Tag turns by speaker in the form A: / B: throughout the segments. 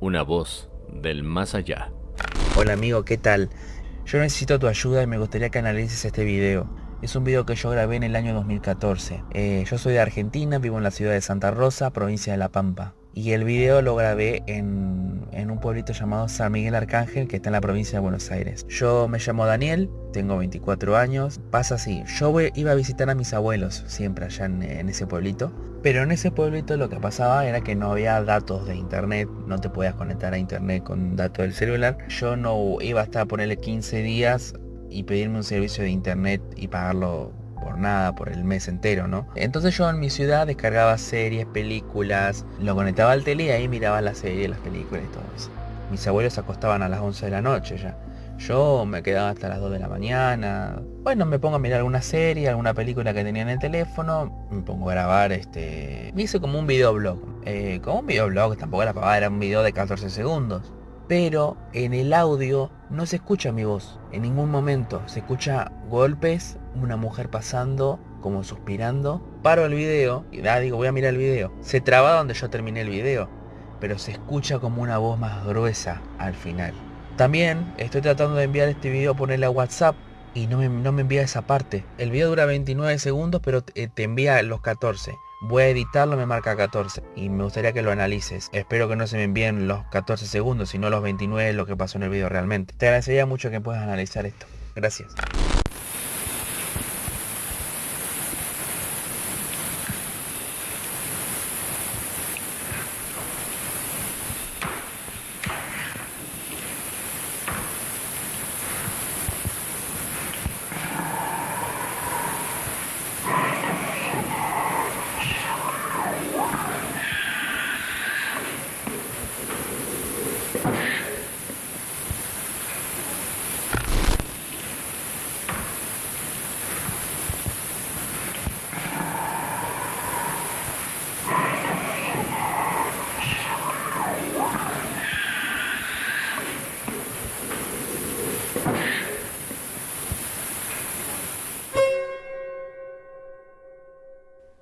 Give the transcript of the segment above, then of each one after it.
A: una voz del más allá.
B: Hola amigo, ¿qué tal? Yo necesito tu ayuda y me gustaría que analices este video. Es un video que yo grabé en el año 2014. Eh, yo soy de Argentina, vivo en la ciudad de Santa Rosa, provincia de La Pampa. Y el video lo grabé en, en, un pueblito llamado San Miguel Arcángel que está en la provincia de Buenos Aires. Yo me llamo Daniel, tengo 24 años. Pasa así, yo iba a visitar a mis abuelos siempre allá en, en, ese pueblito. Pero en ese pueblito lo que pasaba era que no había datos de internet, no te podías conectar a internet con datos del celular. Yo no iba a estar ponerle 15 días y pedirme un servicio de internet y pagarlo por nada, por el mes entero, ¿no? Entonces yo en mi ciudad descargaba series, películas, lo conectaba al tele y ahí miraba las series, las películas y todo eso. Mis abuelos se acostaban a las 11 de la noche ya. Yo me quedaba hasta las 2 de la mañana. Bueno, me pongo a mirar alguna serie, alguna película que tenía en el teléfono. Me pongo a grabar este... Me hice como un videoblog. Eh, como un videoblog, tampoco era para era un video de 14 segundos pero en el audio no se escucha mi voz en ningún momento. Se escucha golpes, una mujer pasando, como suspirando. Paro el video y da, digo, voy a mirar el video. Se traba donde yo terminé el video, pero se escucha como una voz más gruesa al final. También estoy tratando de enviar este video, ponerle a WhatsApp y no me, no me envía esa parte. El video dura 29 segundos, pero te envía los 14. Voy a editarlo, me marca 14 y me gustaría que lo analices. Espero que no se me envíen los 14 segundos, sino los 29 lo que pasó en el video realmente. Te agradecería mucho que puedas analizar esto. Gracias.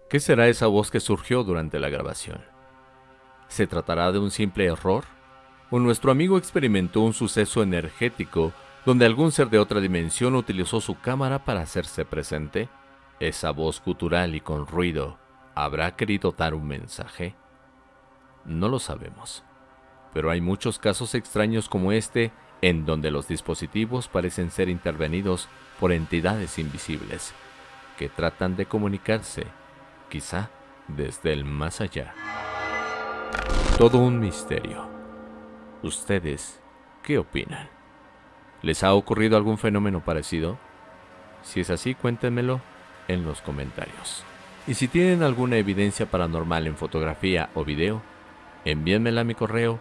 A: ¿Qué será esa voz que surgió durante la grabación? ¿Se tratará de un simple error? ¿O nuestro amigo experimentó un suceso energético donde algún ser de otra dimensión utilizó su cámara para hacerse presente? ¿Esa voz gutural y con ruido habrá querido dar un mensaje? No lo sabemos. Pero hay muchos casos extraños como este en donde los dispositivos parecen ser intervenidos por entidades invisibles que tratan de comunicarse quizá desde el más allá. Todo un misterio. ¿Ustedes qué opinan? ¿Les ha ocurrido algún fenómeno parecido? Si es así, cuéntenmelo en los comentarios. Y si tienen alguna evidencia paranormal en fotografía o video, envíenmela a mi correo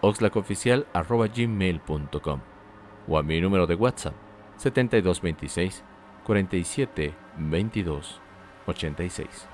A: oxlacoficial.gmail.com o a mi número de WhatsApp 7226 47 22 86.